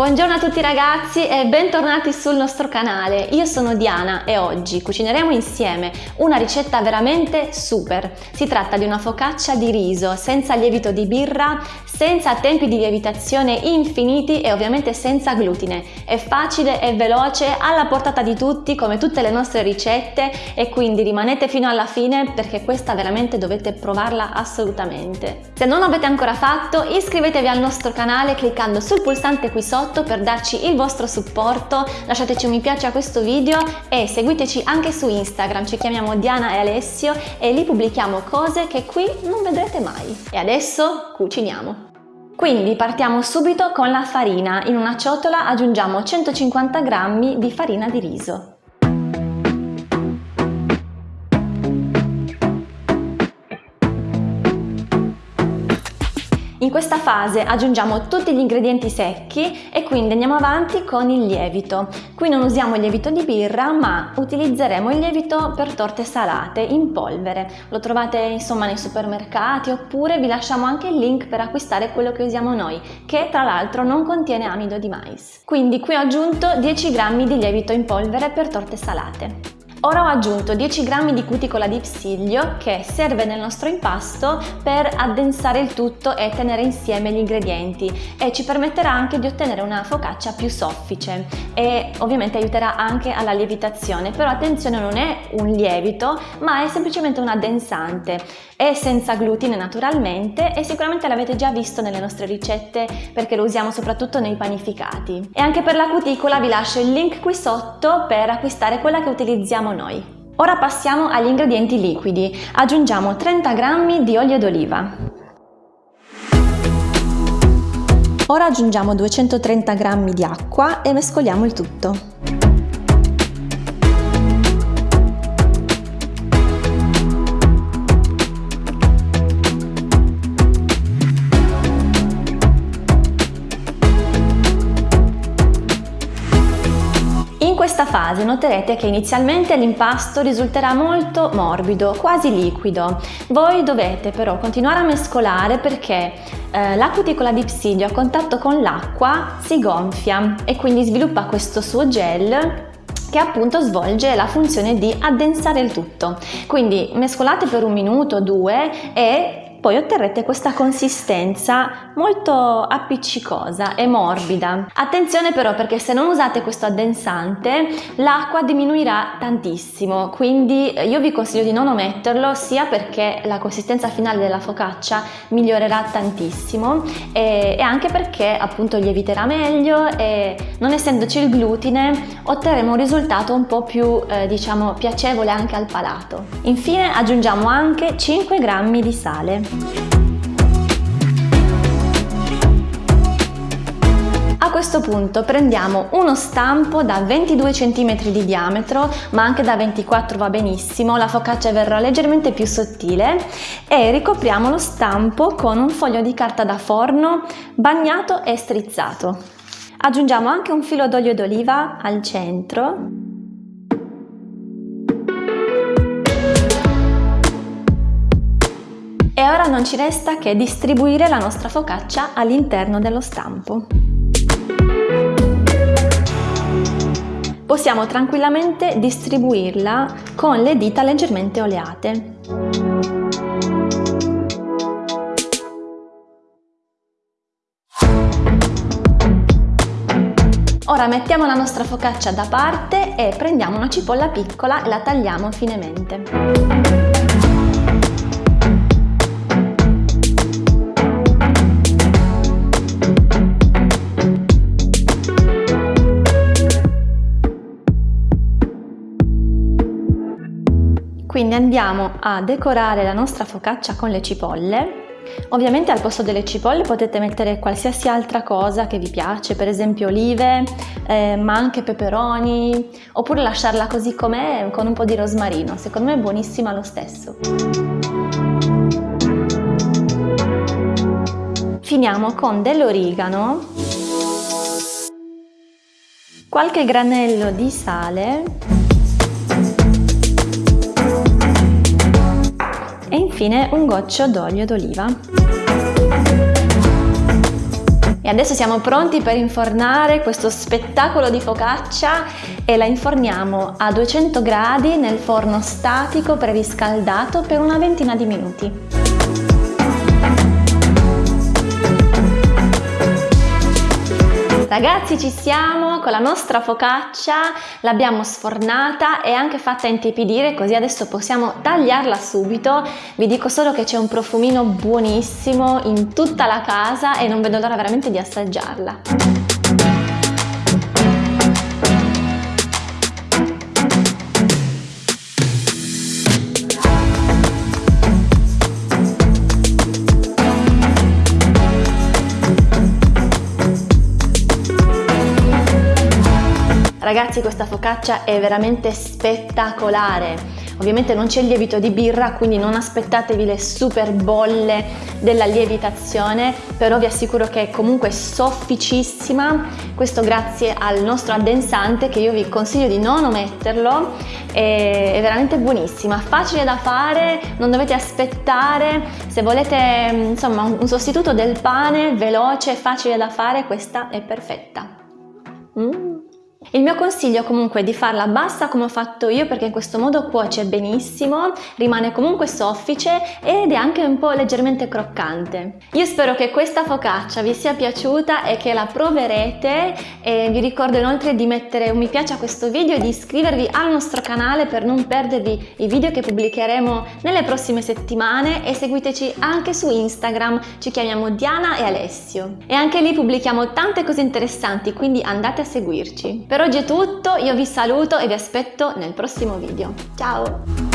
Buongiorno a tutti ragazzi e bentornati sul nostro canale. Io sono Diana e oggi cucineremo insieme una ricetta veramente super. Si tratta di una focaccia di riso senza lievito di birra, senza tempi di lievitazione infiniti e ovviamente senza glutine. È facile e veloce, alla portata di tutti come tutte le nostre ricette e quindi rimanete fino alla fine perché questa veramente dovete provarla assolutamente. Se non l'avete ancora fatto iscrivetevi al nostro canale cliccando sul pulsante qui sotto per darci il vostro supporto, lasciateci un mi piace a questo video e seguiteci anche su Instagram, ci chiamiamo Diana e Alessio e lì pubblichiamo cose che qui non vedrete mai. E adesso cuciniamo! Quindi partiamo subito con la farina, in una ciotola aggiungiamo 150 g di farina di riso. In questa fase aggiungiamo tutti gli ingredienti secchi e quindi andiamo avanti con il lievito. Qui non usiamo il lievito di birra ma utilizzeremo il lievito per torte salate in polvere. Lo trovate insomma nei supermercati oppure vi lasciamo anche il link per acquistare quello che usiamo noi che tra l'altro non contiene amido di mais. Quindi qui ho aggiunto 10 g di lievito in polvere per torte salate. Ora ho aggiunto 10 g di cuticola di psiglio che serve nel nostro impasto per addensare il tutto e tenere insieme gli ingredienti e ci permetterà anche di ottenere una focaccia più soffice e ovviamente aiuterà anche alla lievitazione. Però attenzione non è un lievito ma è semplicemente un addensante è senza glutine naturalmente e sicuramente l'avete già visto nelle nostre ricette perché lo usiamo soprattutto nei panificati e anche per la cuticola vi lascio il link qui sotto per acquistare quella che utilizziamo noi. Ora passiamo agli ingredienti liquidi. Aggiungiamo 30 g di olio d'oliva. Ora aggiungiamo 230 g di acqua e mescoliamo il tutto. Fase noterete che inizialmente l'impasto risulterà molto morbido, quasi liquido. Voi dovete però continuare a mescolare perché eh, la cuticola di psidio a contatto con l'acqua si gonfia e quindi sviluppa questo suo gel che appunto svolge la funzione di addensare il tutto. Quindi mescolate per un minuto o due e poi otterrete questa consistenza molto appiccicosa e morbida. Attenzione però perché se non usate questo addensante l'acqua diminuirà tantissimo, quindi io vi consiglio di non ometterlo sia perché la consistenza finale della focaccia migliorerà tantissimo e, e anche perché appunto lieviterà meglio e non essendoci il glutine otterremo un risultato un po' più eh, diciamo piacevole anche al palato. Infine aggiungiamo anche 5 grammi di sale. A questo punto prendiamo uno stampo da 22 cm di diametro, ma anche da 24 va benissimo, la focaccia verrà leggermente più sottile e ricopriamo lo stampo con un foglio di carta da forno bagnato e strizzato. Aggiungiamo anche un filo d'olio d'oliva al centro E ora non ci resta che distribuire la nostra focaccia all'interno dello stampo. Possiamo tranquillamente distribuirla con le dita leggermente oleate. Ora mettiamo la nostra focaccia da parte e prendiamo una cipolla piccola e la tagliamo finemente. Quindi andiamo a decorare la nostra focaccia con le cipolle. Ovviamente al posto delle cipolle potete mettere qualsiasi altra cosa che vi piace, per esempio olive, eh, ma anche peperoni, oppure lasciarla così com'è con un po' di rosmarino. Secondo me è buonissima lo stesso. Finiamo con dell'origano, qualche granello di sale infine un goccio d'olio d'oliva. E adesso siamo pronti per infornare questo spettacolo di focaccia e la inforniamo a 200 gradi nel forno statico preriscaldato per una ventina di minuti. Ragazzi ci siamo con la nostra focaccia, l'abbiamo sfornata e anche fatta intepidire così adesso possiamo tagliarla subito. Vi dico solo che c'è un profumino buonissimo in tutta la casa e non vedo l'ora veramente di assaggiarla. Ragazzi questa focaccia è veramente spettacolare. Ovviamente non c'è il lievito di birra, quindi non aspettatevi le super bolle della lievitazione, però vi assicuro che è comunque sofficissima, questo grazie al nostro addensante che io vi consiglio di non ometterlo, è, veramente buonissima, facile da fare, non dovete aspettare, se volete insomma un sostituto del pane veloce, facile da fare, questa è perfetta. Mm. Il mio consiglio comunque è di farla bassa come ho fatto io perché in questo modo cuoce benissimo, rimane comunque soffice ed è anche un po' leggermente croccante. Io spero che questa focaccia vi sia piaciuta e che la proverete e vi ricordo inoltre di mettere un mi piace a questo video e di iscrivervi al nostro canale per non perdervi i video che pubblicheremo nelle prossime settimane e seguiteci anche su Instagram, ci chiamiamo Diana e Alessio. E anche lì pubblichiamo tante cose interessanti quindi andate a seguirci. Per oggi è tutto, io vi saluto e vi aspetto nel prossimo video. Ciao!